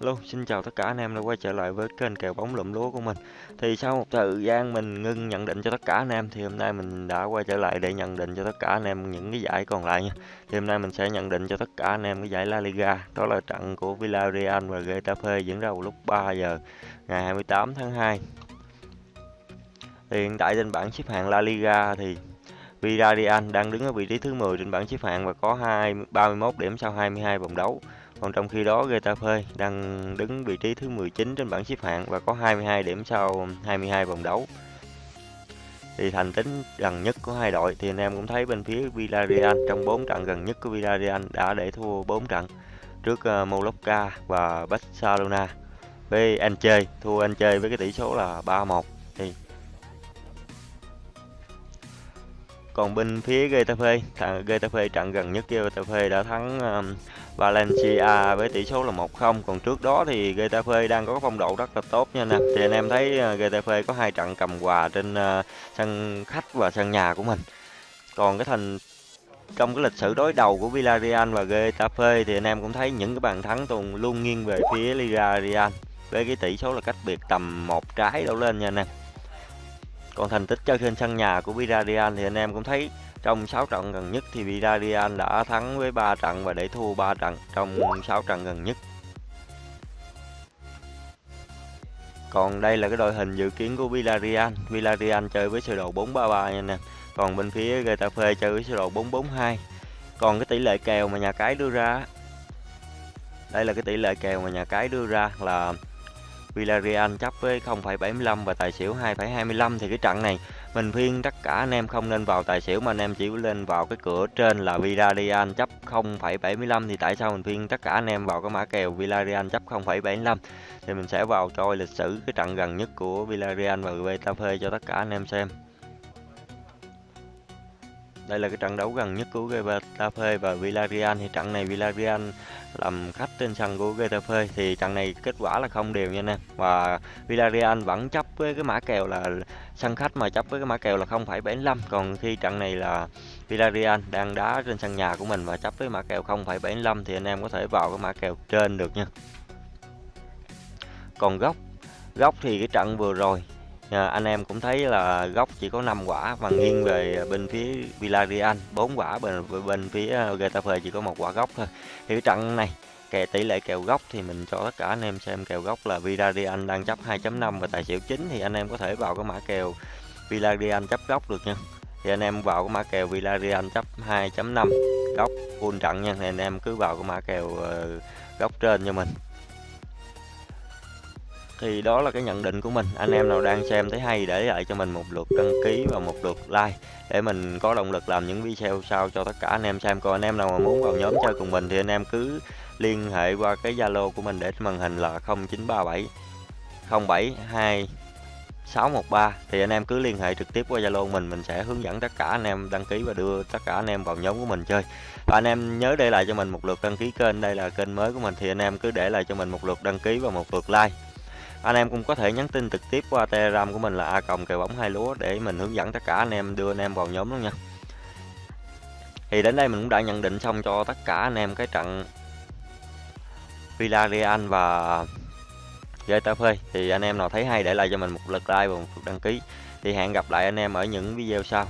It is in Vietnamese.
Hello, xin chào tất cả anh em đã quay trở lại với kênh kèo bóng lụm lúa của mình. Thì sau một thời gian mình ngưng nhận định cho tất cả anh em thì hôm nay mình đã quay trở lại để nhận định cho tất cả anh em những cái giải còn lại nha. Thì hôm nay mình sẽ nhận định cho tất cả anh em cái giải La Liga, đó là trận của Villarreal và Getafe diễn ra vào lúc 3 giờ ngày 28 tháng 2. Thì hiện tại trên bảng xếp hạng La Liga thì Villarreal đang đứng ở vị trí thứ 10 trên bảng xếp hạng và có 2 31 điểm sau 22 vòng đấu. Còn trong khi đó, Getafe đang đứng vị trí thứ 19 trên bảng xếp hạng và có 22 điểm sau 22 vòng đấu. Thì thành tính gần nhất của hai đội, thì anh em cũng thấy bên phía Villarreal trong 4 trận gần nhất của Villarreal đã để thua 4 trận trước ờ, Mallorca và Barcelona. Với chơi thua Anh chơi với cái tỷ số là 3-1 thì còn bên phía Getafe thằng Getafe trận gần nhất Getafe đã thắng um, Valencia với tỷ số là 1-0 còn trước đó thì Getafe đang có phong độ rất là tốt nha nè. Thì anh em thấy uh, Getafe có hai trận cầm quà trên uh, sân khách và sân nhà của mình. Còn cái thành trong cái lịch sử đối đầu của Villarreal và Getafe thì anh em cũng thấy những cái bàn thắng toàn luôn nghiêng về phía Liga Real với cái tỷ số là cách biệt tầm một trái đổ lên nha anh em còn thành tích chơi trên sân nhà của Villarreal thì anh em cũng thấy trong 6 trận gần nhất thì Villarreal đã thắng với 3 trận và để thua 3 trận trong 6 trận gần nhất. Còn đây là cái đội hình dự kiến của Villarreal. Villarreal chơi với sơ đồ 433 nha nè. Còn bên phía Getafe chơi với sơ đồ 442. Còn cái tỷ lệ kèo mà nhà cái đưa ra, đây là cái tỷ lệ kèo mà nhà cái đưa ra là Villarreal chấp với 0,75 và tài xỉu 2,25 thì cái trận này mình khuyên tất cả anh em không nên vào tài xỉu mà anh em chỉ lên vào cái cửa trên là Villarreal chấp 0,75 thì tại sao mình khuyên tất cả anh em vào cái mã kèo Villarreal chấp 0,75 thì mình sẽ vào coi lịch sử cái trận gần nhất của Villarreal và Getafe cho tất cả anh em xem đây là cái trận đấu gần nhất của Getafe và Villarreal. Thì trận này Villarreal làm khách trên sân của Getafe. Thì trận này kết quả là không đều nha anh em. Và Villarreal vẫn chấp với cái mã kèo là sân khách mà chấp với cái mã kèo là 0,75 còn khi trận này là Villarreal đang đá trên sân nhà của mình và chấp với mã kèo 0,75 thì anh em có thể vào cái mã kèo trên được nha. Còn góc góc thì cái trận vừa rồi à, anh em cũng thấy là góc chỉ có 5 quả và nghiêng về bên phía Villarreal 4 quả bên bên phía ờ, Getafe chỉ có một quả góc thôi. Thì cái trận này kèo tỷ lệ kèo góc thì mình cho tất cả anh em xem kèo góc là Villarreal đang chấp 2.5 và tài xỉu chính thì anh em có thể vào cái mã kèo Villarreal chấp góc được nha. Thì anh em vào cái mã kèo Villarreal chấp 2.5 góc full trận nha thì anh em cứ vào cái mã kèo ờ, góc trên cho mình thì đó là cái nhận định của mình. Anh em nào đang xem thấy hay để lại cho mình một lượt đăng ký và một lượt like để mình có động lực làm những video sau cho tất cả anh em xem. Còn anh em nào mà muốn vào nhóm chơi cùng mình thì anh em cứ liên hệ qua cái zalo của mình để màn hình là 0937 072 613 thì anh em cứ liên hệ trực tiếp qua Zalo mình mình sẽ hướng dẫn tất cả anh em đăng ký và đưa tất cả anh em vào nhóm của mình chơi. Và anh em nhớ để lại cho mình một lượt đăng ký kênh. Đây là kênh mới của mình, thì anh em cứ để lại cho mình một lượt đăng ký và một lượt like anh em cũng có thể nhắn tin trực tiếp qua telegram của mình là a còng kèo bóng hai lúa để mình hướng dẫn tất cả anh em đưa anh em vào nhóm luôn nha. Thì đến đây mình cũng đã nhận định xong cho tất cả anh em cái trận Villarreal và Getafe. Thì anh em nào thấy hay để lại cho mình một lượt like và một lượt đăng ký. Thì hẹn gặp lại anh em ở những video sau.